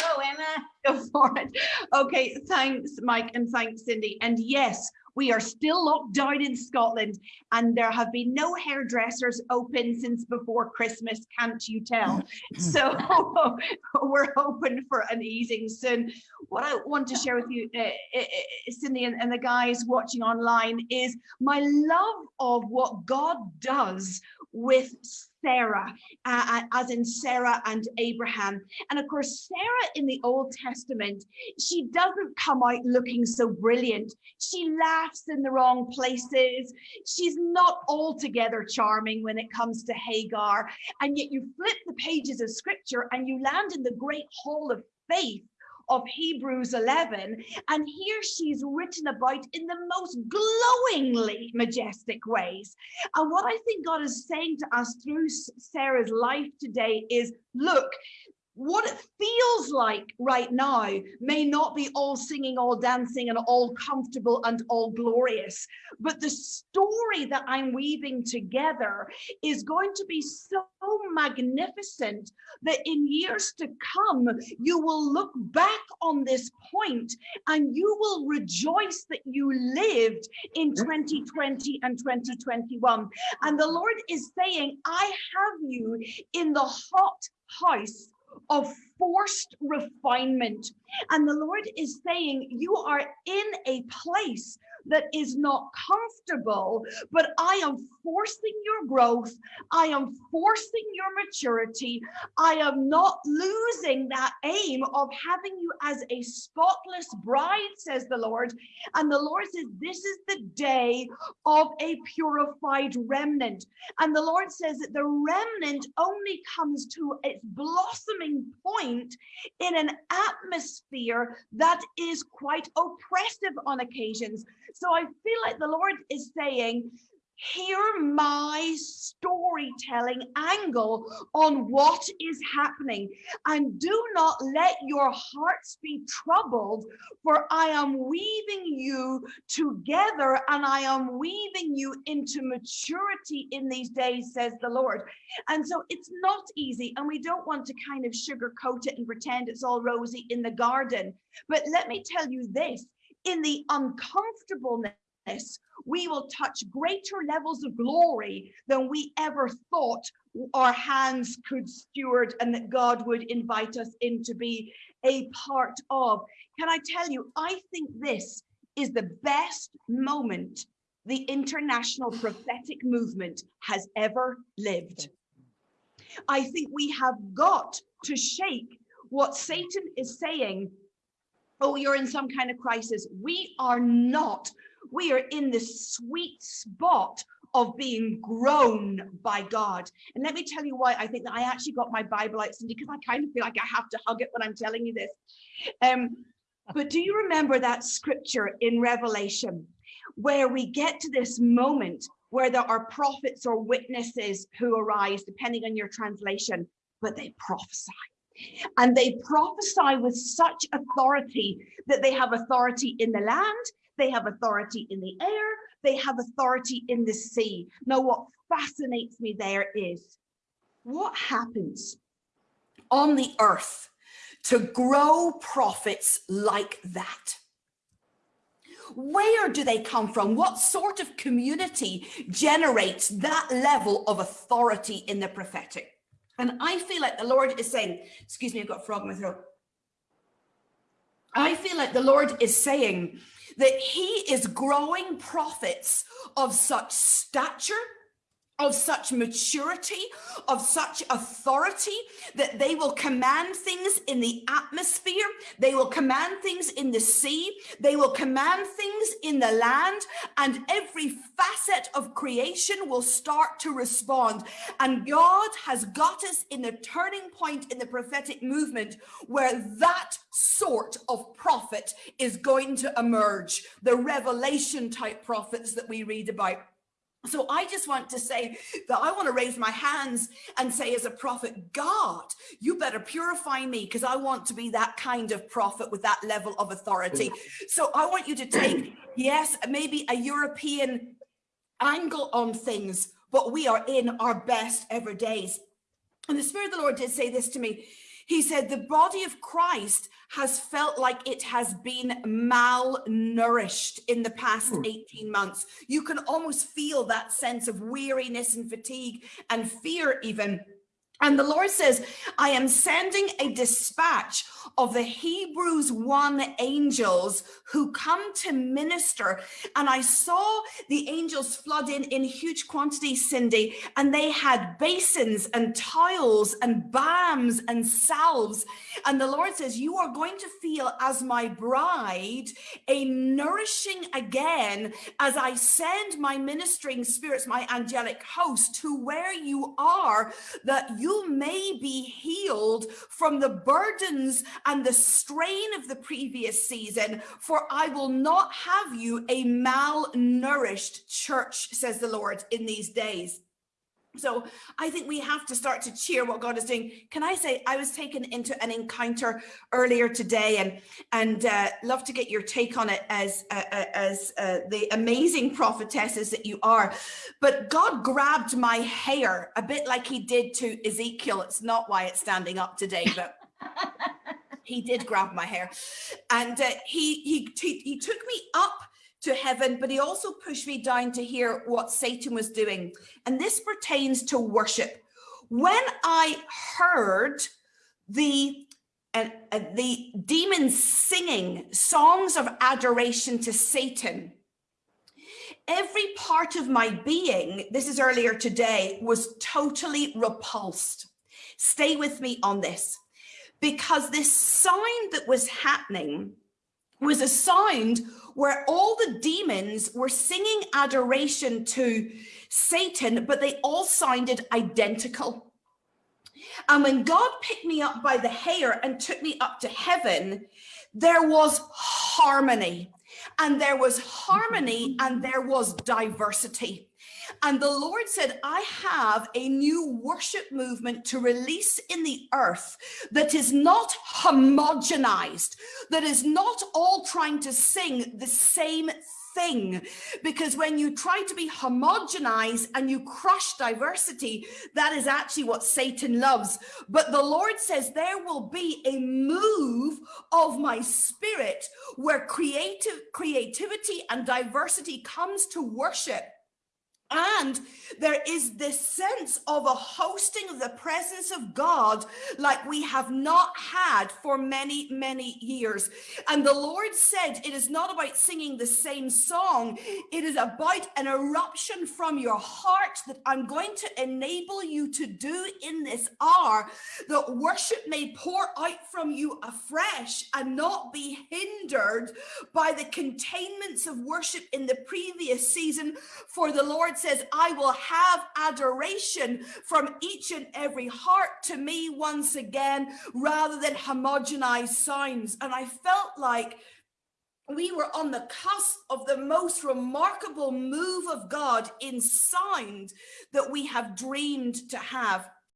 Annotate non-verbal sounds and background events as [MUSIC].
Go, Emma. Go for it. Okay, thanks, Mike, and thanks, Cindy. And yes, we are still locked down in Scotland, and there have been no hairdressers open since before Christmas, can't you tell? [LAUGHS] So [LAUGHS] we're hoping for an easing soon. What I want to share with you, uh, uh, Cindy, and, and the guys watching online, is my love of what God does with Sarah, uh, as in Sarah and Abraham. And of course, Sarah in the Old Testament, she doesn't come out looking so brilliant. She laughs in the wrong places. She's not altogether charming when it comes to Hagar. And yet you flip the pages of scripture and you land in the great hall of faith of Hebrews 11. And here she's written about in the most glowingly majestic ways. And what I think God is saying to us through Sarah's life today is look, what it feels like right now may not be all singing, all dancing, and all comfortable and all glorious. But the story that I'm weaving together is going to be so magnificent that in years to come, you will look back on this point and you will rejoice that you lived in mm-hmm. 2020 and 2021. And the Lord is saying, I have you in the hot house of forced refinement. And the Lord is saying, You are in a place that is not comfortable, but I am forcing your growth. I am forcing your maturity. I am not losing that aim of having you as a spotless bride, says the Lord. And the Lord says, This is the day of a purified remnant. And the Lord says that the remnant only comes to its blossoming point in an atmosphere that is quite oppressive on occasions. So I feel like the Lord is saying, hear my storytelling angle on what is happening and do not let your hearts be troubled for i am weaving you together and i am weaving you into maturity in these days says the lord. And so it's not easy and we don't want to kind of sugarcoat it and pretend it's all rosy in the garden. But let me tell you this in the uncomfortableness, we will touch greater levels of glory than we ever thought our hands could steward and that God would invite us in to be a part of. Can I tell you, I think this is the best moment the international prophetic movement has ever lived. I think we have got to shake what Satan is saying oh, you're in some kind of crisis. We are not. We are in the sweet spot of being grown by God. And let me tell you why I think that I actually got my Bible out, Cindy, because I kind of feel like I have to hug it when I'm telling you this. Um, but do you remember that scripture in Revelation where we get to this moment where there are prophets or witnesses who arise, depending on your translation, but they prophesy. And they prophesy with such authority that they have authority in the land, they have authority in the air, they have authority in the sea. Now, what fascinates me there is what happens on the earth to grow prophets like that? Where do they come from? What sort of community generates that level of authority in the prophetic? And I feel like the Lord is saying, excuse me, I've got a frog in my throat. I feel like the Lord is saying that he is growing prophets of such stature of such maturity, of such authority that they will command things in the atmosphere, they will command things in the sea, they will command things in the land, and every facet of creation will start to respond. And God has got us in a turning point in the prophetic movement where that sort of prophet is going to emerge, the revelation type prophets that we read about. So I just want to say that I want to raise my hands and say as a prophet, God, you better purify me because I want to be that kind of prophet with that level of authority. So I want you to take, [CLEARS THROAT] yes, maybe a European angle on things, but we are in our best ever days. And the Spirit of the Lord did say this to me. He said the body of Christ has felt like it has been malnourished in the past hmm. 18 months. You can almost feel that sense of weariness and fatigue and fear even and the Lord says, I am sending a dispatch of the Hebrews 1 angels who come to minister. And I saw the angels flood in in huge quantities, Cindy, and they had basins and tiles and balms and salves. And the Lord says, You are going to feel as my bride a nourishing again as I send my ministering spirits, my angelic host to where you are, that you may be healed from the burdens and the strain of the previous season, for I will not have you a malnourished church, says the Lord, in these days. So I think we have to start to cheer what God is doing. Can I say I was taken into an encounter earlier today and and uh, love to get your take on it as uh, uh, as uh, the amazing prophetesses that you are. But God grabbed my hair a bit like he did to Ezekiel. It's not why it's standing up today, but [LAUGHS] he did grab my hair and uh, he, he, he, he took me up to heaven, but he also pushed me down to hear what Satan was doing. And this pertains to worship. When I heard the uh, uh, the demons singing songs of adoration to Satan, every part of my being, this is earlier today, was totally repulsed. Stay with me on this because this sign that was happening was a sound where all the demons were singing adoration to Satan, but they all sounded identical. And when God picked me up by the hair and took me up to heaven, there was harmony. And there was harmony and there was diversity. And the Lord said, I have a new worship movement to release in the earth that is not homogenized, that is not all trying to sing the same thing. Because when you try to be homogenized and you crush diversity that is actually what satan loves. But the lord says there will be a move of my spirit where creative creativity and diversity comes to worship and there is this sense of a hosting of the presence of God like we have not had for many, many years. And the Lord said, it is not about singing the same song. It is about an eruption from your heart that I'm going to enable you to do in this hour that worship may pour out from you afresh and not be hindered by the containments of worship in the previous season. For the Lord says, I will have adoration from each and every heart to me once again, rather than homogenized sounds. And I felt like we were on the cusp of the most remarkable move of God in sound that we have dreamed to have.